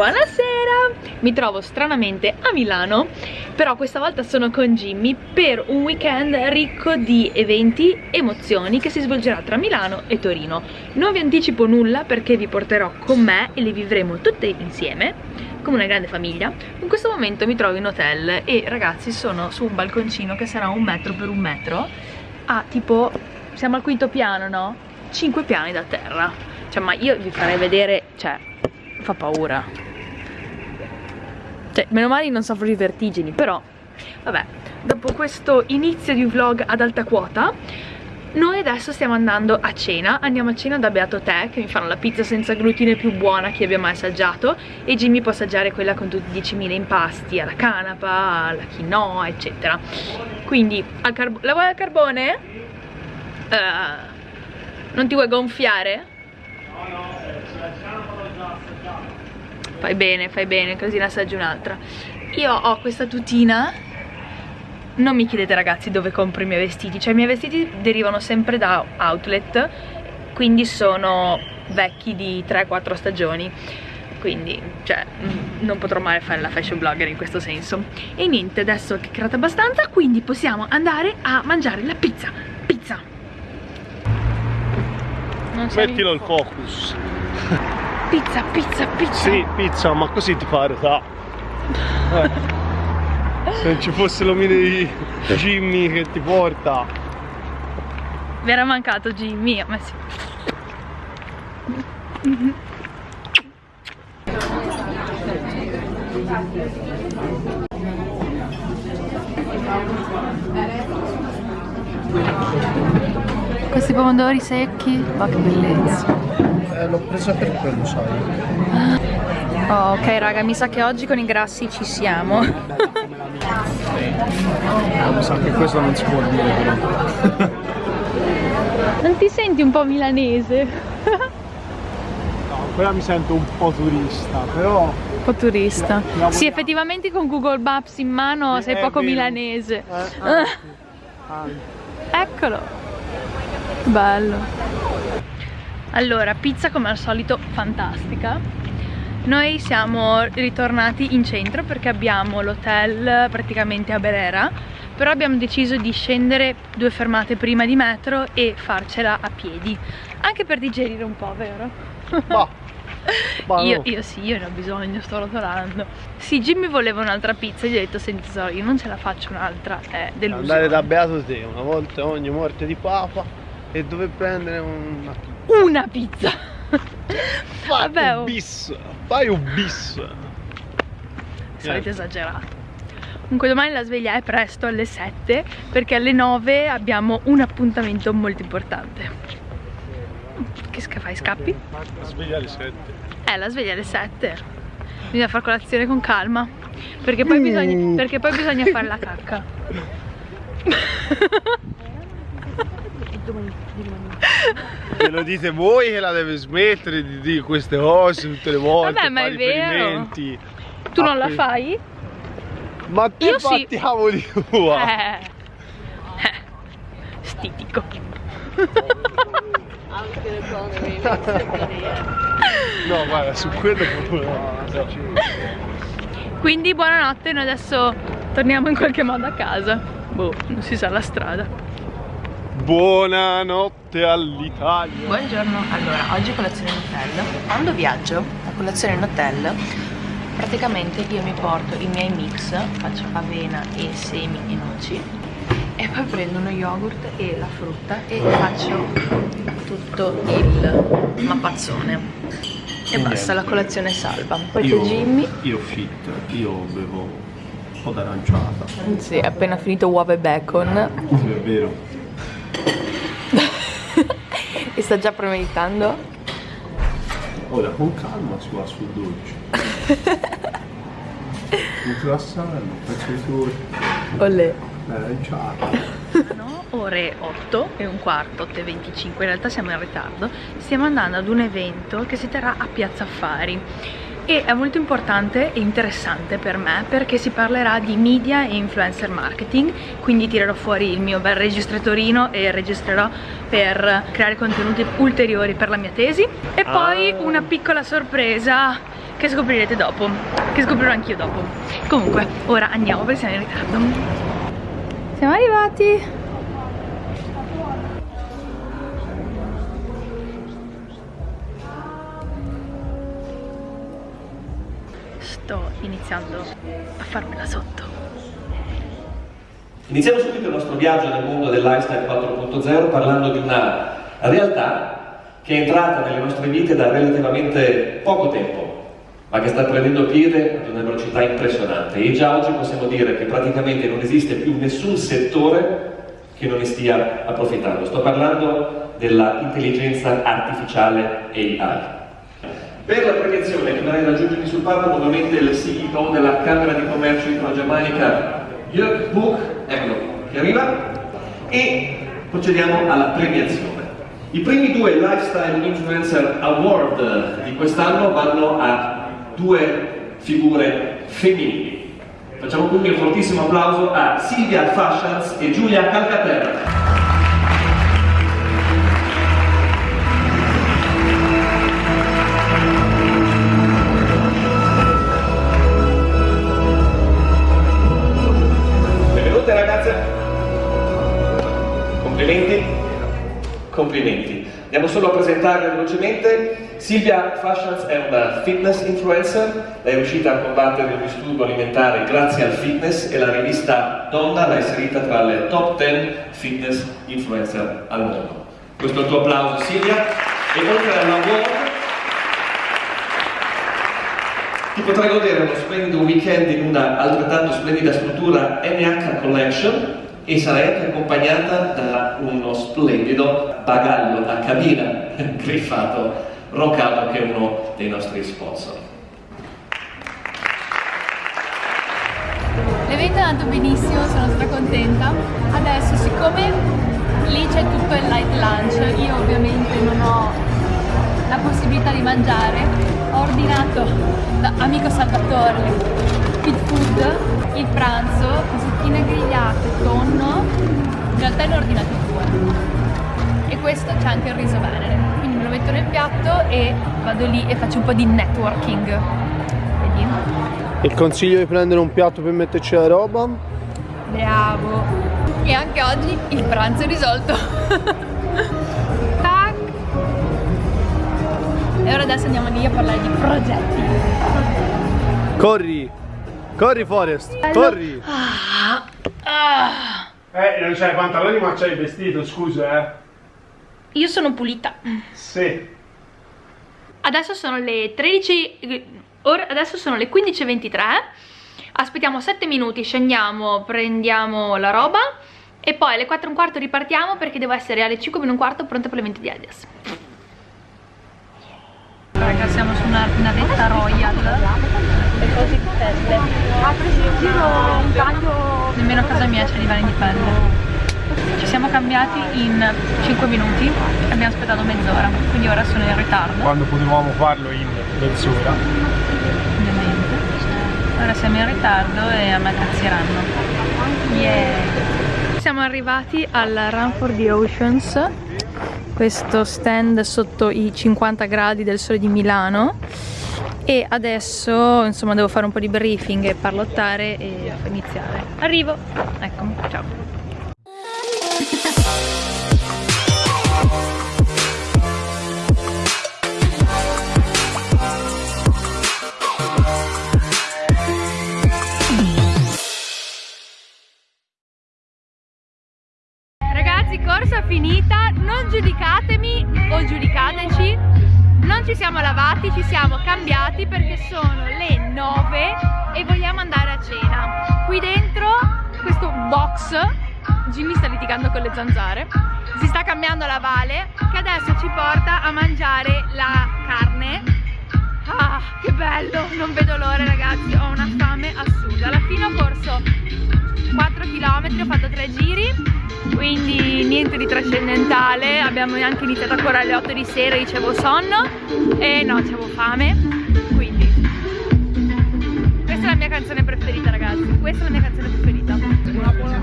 Buonasera! Mi trovo stranamente a Milano, però questa volta sono con Jimmy per un weekend ricco di eventi, emozioni che si svolgerà tra Milano e Torino. Non vi anticipo nulla perché vi porterò con me e le vivremo tutte insieme, come una grande famiglia. In questo momento mi trovo in hotel e ragazzi sono su un balconcino che sarà un metro per un metro, a tipo, siamo al quinto piano, no? Cinque piani da terra. Cioè, ma io vi farei vedere, cioè, fa paura cioè meno male non soffro di vertigini però vabbè. Dopo questo inizio di vlog ad alta quota noi adesso stiamo andando a cena, andiamo a cena da Beato Te che mi fanno la pizza senza glutine più buona che abbia mai assaggiato. E Jimmy può assaggiare quella con tutti i 10.000 impasti, alla canapa, alla quinoa eccetera. Quindi la vuoi al carbone? Uh, non ti vuoi gonfiare? No no, Fai bene, fai bene, così ne assaggi un'altra. Io ho questa tutina non mi chiedete ragazzi dove compro i miei vestiti. Cioè i miei vestiti derivano sempre da outlet quindi sono vecchi di 3-4 stagioni. Quindi cioè mm, non potrò mai fare la fashion blogger in questo senso. E niente adesso ho chiacchierato abbastanza quindi possiamo andare a mangiare la pizza. Pizza! Mettilo il focus Pizza, pizza, pizza. Sì, pizza, ma così ti pare, sa. Eh. Se non ci fosse l'omino di Jimmy che ti porta. Vi era mancato Jimmy, ma sì. Questi pomodori secchi, ma che bellezza eh, l'ho presa per quello, sai. Oh, ok raga, mi sa che oggi con i grassi ci siamo. mi sa che questo non si può dire però. non ti senti un po' milanese? no, quella mi sento un po' turista, però... Un po' turista. Sì, effettivamente con Google Maps in mano eh, sei poco vero. milanese. Eh, anche, anche. Eccolo. Bello allora pizza come al solito fantastica. Noi siamo ritornati in centro perché abbiamo l'hotel praticamente a Berera però abbiamo deciso di scendere due fermate prima di metro e farcela a piedi. Anche per digerire un po', vero? Bah. bah io, io, sì, io ne ho bisogno, sto rotolando. Sì, Jimmy voleva un'altra pizza Gli ho detto, senti tesoro, io non ce la faccio un'altra È delusione. Andare da Beato te, una volta ogni morte di papa E dove prendere una pizza una pizza fai Vabbè, un oh. bis fai un bis solito esagerato Comunque domani la sveglia è presto alle 7 perché alle 9 abbiamo un appuntamento molto importante. Che fai? Scappi? La sveglia alle 7. Eh, la sveglia alle 7. Bisogna fare colazione con calma. Perché poi, bisogna, mm. perché poi bisogna fare la cacca. Me lo dite voi che la deve smettere di dire queste cose tutte le volte Vabbè ma è vero Tu non la fai? Ma te Io fatti sì. cavoli tua eh. eh. Stitico No guarda su quello proprio Quindi buonanotte noi adesso torniamo in qualche modo a casa Boh, non si sa la strada Buonanotte all'Italia. Buongiorno, allora oggi colazione in hotel. Quando viaggio a colazione in hotel Praticamente io mi porto i miei mix Faccio avena e semi e noci E poi prendo uno yogurt e la frutta E faccio tutto il mappazzone E basta, la colazione è salva Poi c'è Jimmy. Io fit, io bevo un po' d'aranciata. Sì, appena finito uova e bacon è vero e sta già premeditando? Ora con calma si va sul dolce. un croissant, un pezzo di torta. Olè. Sono ore 8 e un quarto, 8 e 25, in realtà siamo in ritardo. Stiamo andando ad un evento che si terrà a Piazza Affari e è molto importante e interessante per me perché si parlerà di media e influencer marketing quindi tirerò fuori il mio bel registratorino e registrerò per creare contenuti ulteriori per la mia tesi. E poi ah. una piccola sorpresa che scoprirete dopo che scoprirò anch'io dopo. Comunque ora andiamo perché siamo in ritardo. Siamo arrivati iniziando a farmela sotto Iniziamo subito il nostro viaggio nel mondo del lifestyle 4.0 parlando di una realtà che è entrata nelle nostre vite da relativamente poco tempo, ma che sta prendendo piede ad una velocità impressionante e già oggi possiamo dire che praticamente non esiste più nessun settore che non ne stia approfittando. Sto parlando dell'intelligenza artificiale AI. Per la premiazione che vorrei raggiungermi sul palco nuovamente il CEO della Camera di Commercio Italo-Germanica, Jörg Buch, eccolo, che arriva, e procediamo alla premiazione. I primi due Lifestyle Influencer Award di quest'anno vanno a due figure femminili. Facciamo quindi un fortissimo applauso a Silvia Fascians e Giulia Calcaterra. Complimenti. Andiamo solo a presentarle velocemente. Silvia Fascians è una fitness influencer, lei è riuscita a combattere il disturbo alimentare grazie al fitness e la rivista Donna l'ha inserita tra le top 10 fitness influencer al mondo. Questo è il tuo applauso Silvia e oltre all'award ti potrai godere uno splendido weekend in una altrettanto splendida struttura NH Collection e sarai anche accompagnata da uno splendido bagaglio a cabina griffato Rocado che è uno dei nostri sponsor. L'evento è andato benissimo, sono stracontenta. Adesso, siccome lì c'è tutto il light lunch, io ovviamente non ho la possibilità di mangiare, ho ordinato da Amico Salvatore Fit Food il pranzo, zucchine grigliate, tonno, in realtà ne ho ordinati due. E questo c'è anche il riso venere, quindi me lo metto nel piatto e vado lì e faccio un po' di networking. Vedi? Il consiglio di prendere un piatto per metterci la roba? Bravo! E anche oggi il pranzo è risolto. Tac! E ora adesso andiamo lì a parlare di progetti. Corri! Corri Forest! Corri! ah, ah. Eh, non c'hai i pantaloni ma c'hai il vestito, scusa eh. io sono pulita Sì. adesso sono le 13 ora, adesso sono le 15.23 aspettiamo 7 minuti scendiamo prendiamo la roba e poi alle 4 e un quarto ripartiamo perché devo essere alle 5 meno un quarto pronta per l'evento di Adidas raga siamo su una navetta royal. Le cose di pelle ha preso in giro un taglio nemmeno a casa mia c'è divani di pelle ci siamo cambiati in 5 minuti e abbiamo aspettato mezz'ora quindi ora sono in ritardo. Quando potevamo farlo in mezz'ora. ovviamente. Ora siamo in ritardo e ammazzeranno yeah siamo arrivati al Run for the Oceans questo stand sotto i 50 gradi del sole di Milano e adesso insomma devo fare un po' di briefing e parlottare e iniziare. Arrivo. Eccomi ciao Ragazzi, corsa finita, non giudicatemi o giudicateci, non ci siamo lavati, ci siamo cambiati perché sono le 9 e vogliamo andare a cena. Qui dentro, questo box, Jimmy sta litigando con le zanzare, si sta cambiando la Vale che adesso ci porta a mangiare la carne. Ah, che bello, non vedo l'ora ragazzi, ho una fame assurda. Alla fine ho corso 4 km, ho fatto 3 giri quindi niente di trascendentale abbiamo anche iniziato a correre alle 8 di sera dicevo sonno e no avevo fame quindi questa è la mia canzone preferita ragazzi questa è la mia canzone preferita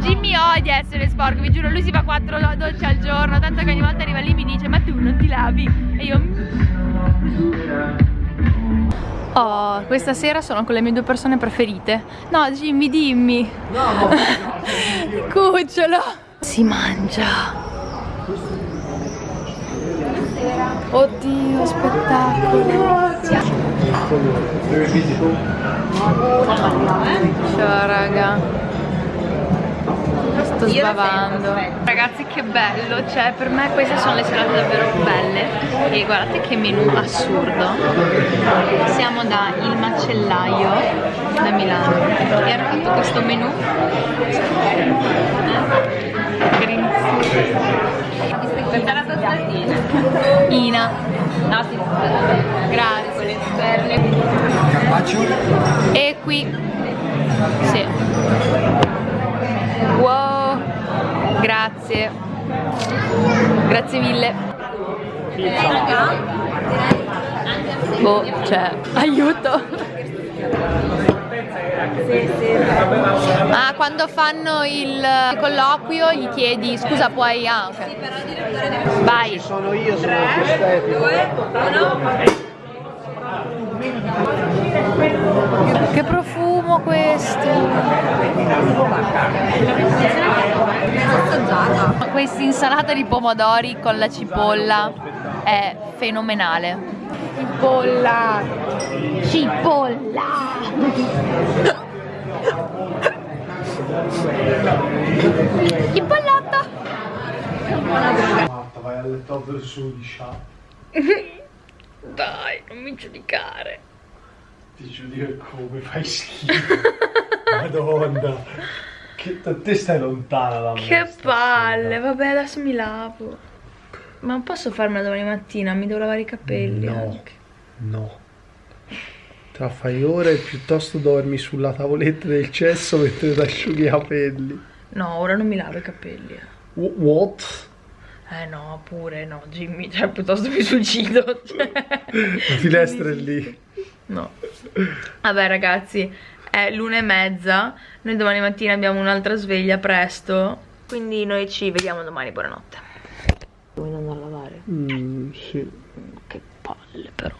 Jimmy odia essere sporco vi giuro lui si fa 4 docce al giorno tanto che ogni volta arriva lì e mi dice ma tu non ti lavi e io Oh, questa sera sono con le mie due persone preferite. No, Jimmy, dimmi. No, Cucciolo. Si mangia. Oddio, spettacolo. Ciao raga. Sto sbavando. Ragazzi che bello, cioè per me queste sono le serate davvero belle. E guardate che menù assurdo. Siamo da Il Macellaio da Milano e hanno fatto questo menù. Green Ina. No, sì, Grazie. E qui. Sì. Wow. Grazie. Grazie mille. Boh, cioè, aiuto. Ah, quando fanno il colloquio gli chiedi scusa puoi... Ah, ok. Vai. Sono io, sono estetica. Che profumo questo! Questa insalata di pomodori con la cipolla è fenomenale. Cipolla! Cipolla! Cipollata! Marta, vai alle top del sud. Dai, non mi giudicare. Ti giudico come fai schifo. Madonna. Che te stai lontana da me. Che palle, vabbè adesso mi lavo. Ma non posso farmela domani mattina, mi devo lavare i capelli No, anche. no. Tra fai ore piuttosto dormi sulla tavoletta del cesso mentre ti asciughi i capelli. No, ora non mi lavo i capelli. eh. Wh- What? Eh no, pure no, Jimmy, cioè piuttosto mi suicido. Cioè. La finestra è lì. No. Vabbè ragazzi, è l'una e mezza, noi domani mattina abbiamo un'altra sveglia presto, quindi noi ci vediamo domani, buonanotte. Vuoi non a lavare? Mm, sì. Che palle però.